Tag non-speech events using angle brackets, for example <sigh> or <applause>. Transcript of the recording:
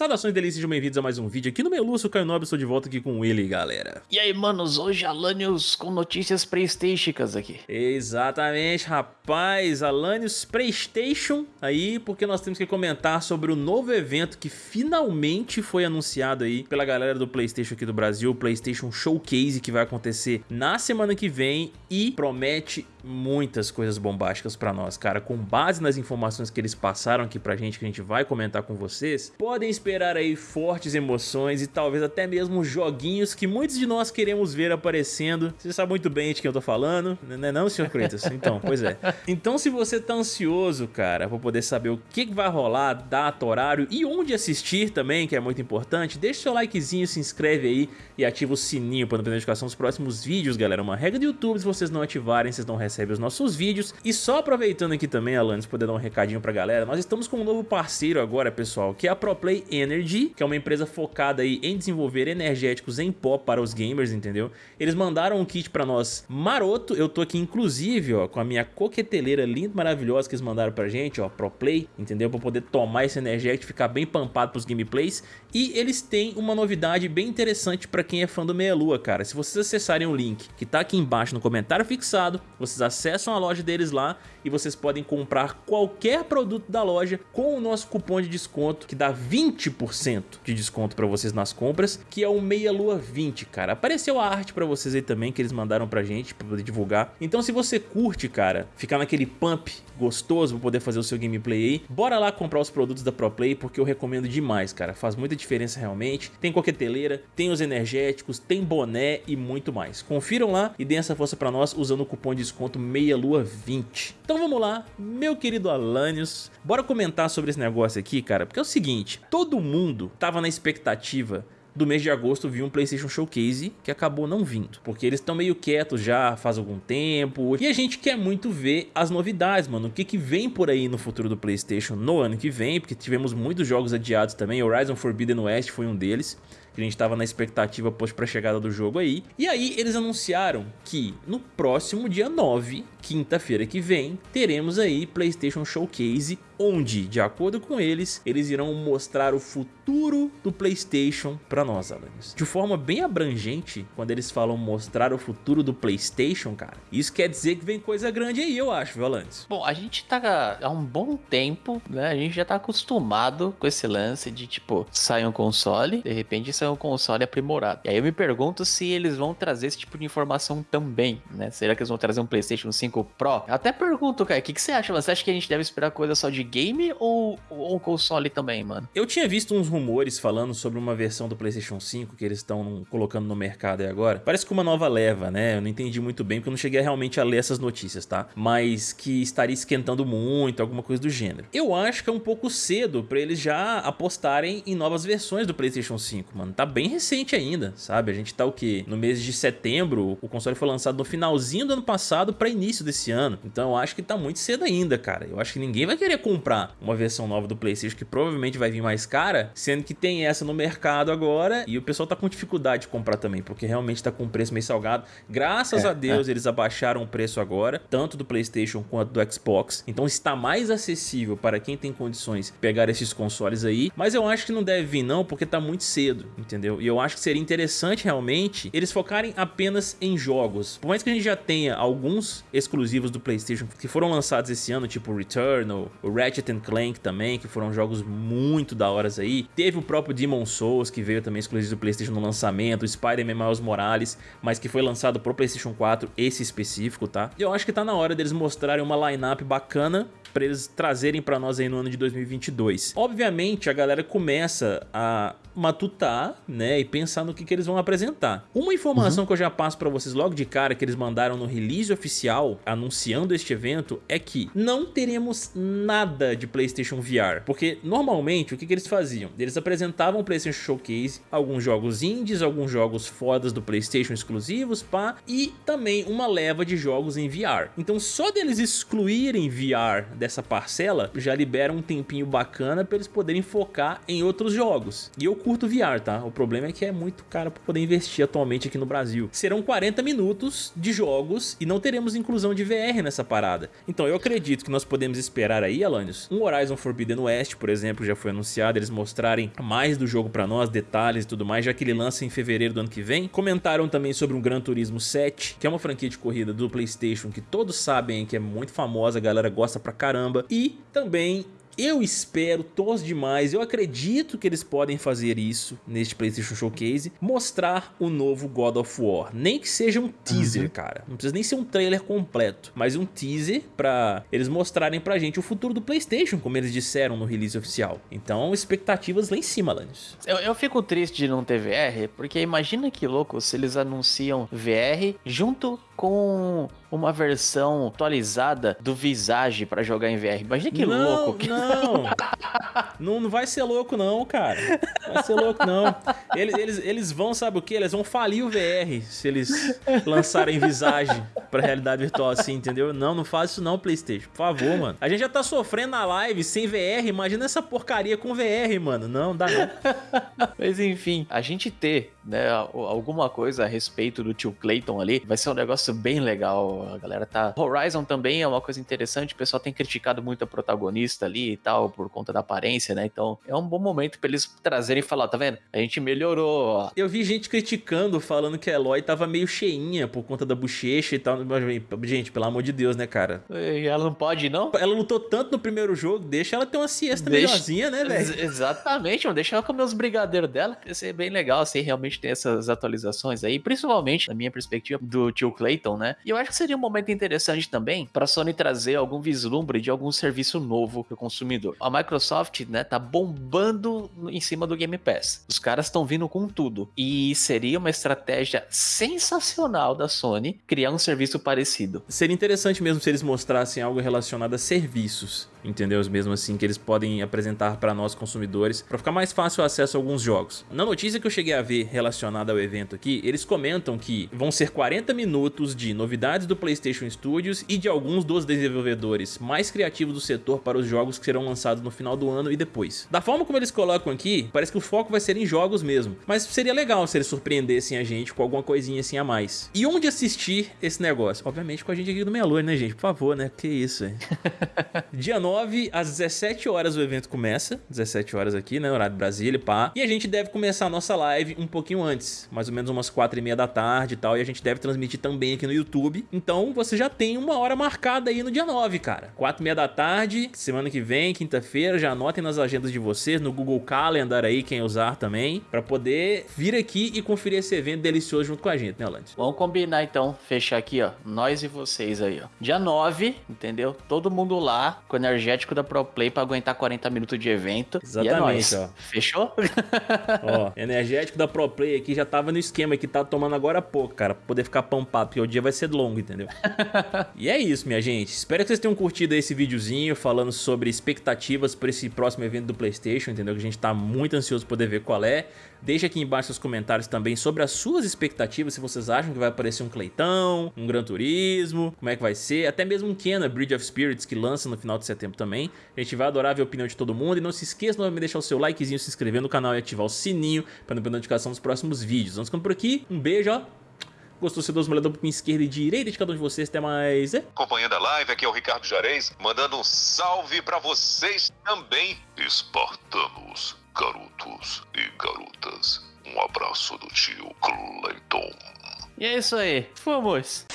Saudações delícias, sejam bem-vindos a mais um vídeo aqui no meu Lúcio Caio Nobre, estou de volta aqui com ele, galera. E aí, manos, hoje Alanios com notícias Playstationicas aqui. Exatamente, rapaz, Alanios Playstation aí, porque nós temos que comentar sobre o novo evento que finalmente foi anunciado aí pela galera do Playstation aqui do Brasil, o Playstation Showcase, que vai acontecer na semana que vem e promete muitas coisas bombásticas pra nós, cara, com base nas informações que eles passaram aqui pra gente, que a gente vai comentar com vocês, podem esperar aí fortes emoções e talvez até mesmo joguinhos que muitos de nós queremos ver aparecendo. Você sabe muito bem de quem eu tô falando, não é não, senhor Kratos? Então, pois é. Então, se você tá ansioso, cara, pra poder saber o que vai rolar, data, horário e onde assistir também, que é muito importante, deixa seu likezinho, se inscreve aí e ativa o sininho para não perder notificação dos próximos vídeos, galera. Uma regra do YouTube, se vocês não ativarem, vocês não recebem os nossos vídeos. E só aproveitando aqui também, Alanis, poder dar um recadinho pra galera, nós estamos com um novo parceiro agora, pessoal, que é a ProPlay Energy, que é uma empresa focada aí em desenvolver energéticos em pó para os gamers, entendeu? Eles mandaram um kit pra nós maroto, eu tô aqui inclusive, ó, com a minha coqueteleira linda, maravilhosa que eles mandaram pra gente, ó, ProPlay, entendeu? Pra poder tomar esse energético ficar bem pampado pros gameplays. E eles têm uma novidade bem interessante pra quem é fã do Meia Lua, cara. Se vocês acessarem o link que tá aqui embaixo no comentário fixado, vocês acessam a loja deles lá e vocês podem comprar qualquer produto da loja com o nosso cupom de desconto, que dá 20% de desconto pra vocês nas compras, que é o Meia Lua 20, cara. Apareceu a arte pra vocês aí também, que eles mandaram pra gente, pra poder divulgar. Então se você curte, cara, ficar naquele pump gostoso pra poder fazer o seu gameplay aí, bora lá comprar os produtos da ProPlay, porque eu recomendo demais, cara. Faz muita diferença realmente. Tem coqueteleira, tem os energéticos, tem boné e muito mais. Confiram lá e deem essa força pra nós usando o cupom de desconto Meia Lua 20. Então vamos lá, meu querido Alanios, bora comentar sobre esse negócio aqui, cara, porque é o seguinte, todo mundo tava na expectativa do mês de agosto vir um PlayStation Showcase que acabou não vindo, porque eles estão meio quietos já faz algum tempo e a gente quer muito ver as novidades, mano, o que que vem por aí no futuro do PlayStation no ano que vem, porque tivemos muitos jogos adiados também, Horizon Forbidden West foi um deles, que a gente estava na expectativa post para a chegada do jogo aí. E aí eles anunciaram que no próximo dia 9, quinta-feira que vem, teremos aí PlayStation Showcase, onde, de acordo com eles, eles irão mostrar o futuro do PlayStation para nós, Alanis. De forma bem abrangente, quando eles falam mostrar o futuro do PlayStation, cara, isso quer dizer que vem coisa grande aí, eu acho, viu, Alanis? Bom, a gente tá há um bom tempo, né? A gente já tá acostumado com esse lance de, tipo, sai um console, de repente sai um console aprimorado. E aí eu me pergunto se eles vão trazer esse tipo de informação também, né? Será que eles vão trazer um PlayStation 5 Pro? Até pergunto, cara, o que, que você acha? Você acha que a gente deve esperar coisa só de game ou, ou console também, mano? Eu tinha visto uns rumores falando sobre uma versão do PlayStation 5 que eles estão colocando no mercado aí agora. Parece que uma nova leva, né? Eu não entendi muito bem porque eu não cheguei realmente a ler essas notícias, tá? Mas que estaria esquentando muito, alguma coisa do gênero. Eu acho que é um pouco cedo pra eles já apostarem em novas versões do PlayStation 5, mano. Tá bem recente ainda, sabe? A gente tá o quê? No mês de setembro, o console foi lançado no finalzinho do ano passado pra início desse ano. Então eu acho que tá muito cedo ainda, cara. Eu acho que ninguém vai querer comprar uma versão nova do Playstation que provavelmente vai vir mais cara, sendo que tem essa no mercado agora e o pessoal tá com dificuldade de comprar também, porque realmente tá com um preço meio salgado. Graças É, a Deus eles abaixaram o preço agora, tanto do Playstation quanto do Xbox. Então está mais acessível para quem tem condições pegar esses consoles aí, mas eu acho que não deve vir não, porque tá muito cedo, entendeu? E eu acho que seria interessante realmente eles focarem apenas em jogos. Por mais que a gente já tenha alguns exclusivos do Playstation que foram lançados esse ano, tipo Returnal, o Ratchet Clank também, que foram jogos muito da horas aí. Teve o próprio Demon Souls, que veio também exclusivo do Playstation no lançamento, Spider-Man Miles Morales, mas que foi lançado pro Playstation 4, esse específico, tá? E eu acho que tá na hora deles mostrarem uma line-up bacana para eles trazerem para nós aí no ano de 2022. Obviamente, a galera começa a matutar, né, e pensar no que, que eles vão apresentar. Uma informação uhum. que eu já passo para vocês logo de cara que eles mandaram no release oficial anunciando este evento é que não teremos nada de PlayStation VR, porque normalmente o que, que eles faziam? Eles apresentavam o PlayStation Showcase, alguns jogos indies, alguns jogos fodas do PlayStation exclusivos, pá, e também uma leva de jogos em VR. Então só deles excluírem VR dessa parcela já libera um tempinho bacana para eles poderem focar em outros jogos. E eu curto VR, tá? O problema é que é muito caro para poder investir atualmente aqui no Brasil. Serão 40 minutos de jogos e não teremos inclusão de VR nessa parada. Então eu acredito que nós podemos esperar aí, Alanios, um Horizon Forbidden West, por exemplo, já foi anunciado, eles mostrarem mais do jogo para nós, detalhes e tudo mais, já que ele lança em fevereiro do ano que vem. Comentaram também sobre um Gran Turismo 7, que é uma franquia de corrida do Playstation que todos sabem que é muito famosa, a galera gosta pra caramba. E também eu espero, torço demais, eu acredito que eles podem fazer isso neste PlayStation Showcase, mostrar o novo God of War. Nem que seja um teaser, uhum. cara. Não precisa nem ser um trailer completo, mas um teaser pra eles mostrarem pra gente o futuro do PlayStation, como eles disseram no release oficial. Então, expectativas lá em cima, Lannis. Eu, eu fico triste de não ter VR, porque imagina que louco se eles anunciam VR junto com uma versão atualizada do Visage para jogar em VR. Imagina que não, louco. Não, não, não vai ser louco não, cara. Não vai ser louco não. Eles, eles, eles vão, sabe o que? Eles vão falir o VR se eles lançarem Visage pra realidade virtual assim, entendeu? Não, não faz isso não, Playstation. Por favor, mano. A gente já tá sofrendo na live sem VR, imagina essa porcaria com VR, mano. Não, dá não. Mas enfim, a gente ter né, alguma coisa a respeito do tio Clayton ali, vai ser um negócio bem legal. A galera tá. Horizon também é uma coisa interessante, o pessoal tem criticado muito a protagonista ali e tal, por conta da aparência, né? Então é um bom momento pra eles trazerem e falar, tá vendo? A gente melhorou. Eu vi gente criticando, falando que a Eloy tava meio cheinha por conta da bochecha e tal. Gente, pelo amor de Deus, né, cara? E ela não pode, não? Ela lutou tanto no primeiro jogo, deixa ela ter uma siesta deixa... melhorzinha, né, velho? Exatamente, mano. Deixa ela comer os brigadeiros dela, ia ser bem legal, assim, realmente ter essas atualizações aí, principalmente, na minha perspectiva, do tio Clayton, né? E eu acho que seria um momento interessante também para a Sony trazer algum vislumbre de algum serviço novo para o consumidor. A Microsoft, né, tá bombando em cima do Game Pass. Os caras estão vindo com tudo. E seria uma estratégia sensacional da Sony criar um serviço parecido. Seria interessante mesmo se eles mostrassem algo relacionado a serviços entendeu? Mesmo assim que eles podem apresentar para nós consumidores para ficar mais fácil o acesso a alguns jogos. Na notícia que eu cheguei a ver relacionada ao evento aqui, eles comentam que vão ser 40 minutos de novidades do PlayStation Studios e de alguns dos desenvolvedores mais criativos do setor para os jogos que serão lançados no final do ano e depois. Da forma como eles colocam aqui, parece que o foco vai ser em jogos mesmo, mas seria legal se eles surpreendessem a gente com alguma coisinha assim a mais. E onde assistir esse negócio? Obviamente com a gente aqui do Meia Lua, né gente? Por favor, né? Que isso, hein? <laughs> Dia 9 9 às 17 horas o evento começa, 17 horas aqui, né, horário de Brasília, pá. E a gente deve começar a nossa live um pouquinho antes, mais ou menos umas 4 e meia da tarde e tal, e a gente deve transmitir também aqui no YouTube. Então você já tem uma hora marcada aí no dia 9, cara. 4 e meia da tarde, semana que vem, quinta-feira, já anotem nas agendas de vocês, no Google Calendar aí, quem usar também, pra poder vir aqui e conferir esse evento delicioso junto com a gente, né, Lante? Vamos combinar então, fechar aqui, ó, nós e vocês aí, ó. Dia 9, entendeu? Todo mundo lá, com energia energético da Pro Play pra aguentar 40 minutos de evento. Exatamente, e é ó. Fechou? <laughs> ó, energético da Pro Play aqui já tava no esquema que tá tomando agora há pouco, cara, pra poder ficar pampado, porque o dia vai ser longo, entendeu? <laughs> e é isso, minha gente. Espero que vocês tenham curtido esse videozinho falando sobre expectativas para esse próximo evento do PlayStation, entendeu? Que a gente tá muito ansioso poder ver qual é. Deixe aqui embaixo seus comentários também sobre as suas expectativas, se vocês acham que vai aparecer um Cleitão, um Gran Turismo, como é que vai ser, até mesmo um Kena Bridge of Spirits que lança no final de setembro também. A gente vai adorar ver a opinião de todo mundo e não se esqueça de deixar o seu likezinho, se inscrever no canal e ativar o sininho para não perder notificação dos próximos vídeos. Vamos ficando por aqui, um beijo, ó. Gostou, se dá uma olhada pra esquerda e direita de cada um de vocês. Até mais. É? Acompanhando a live, aqui é o Ricardo Jarez, mandando um salve para vocês também, espartanos garotos e garotas. Um abraço do tio Clayton. E é isso aí. Fomos!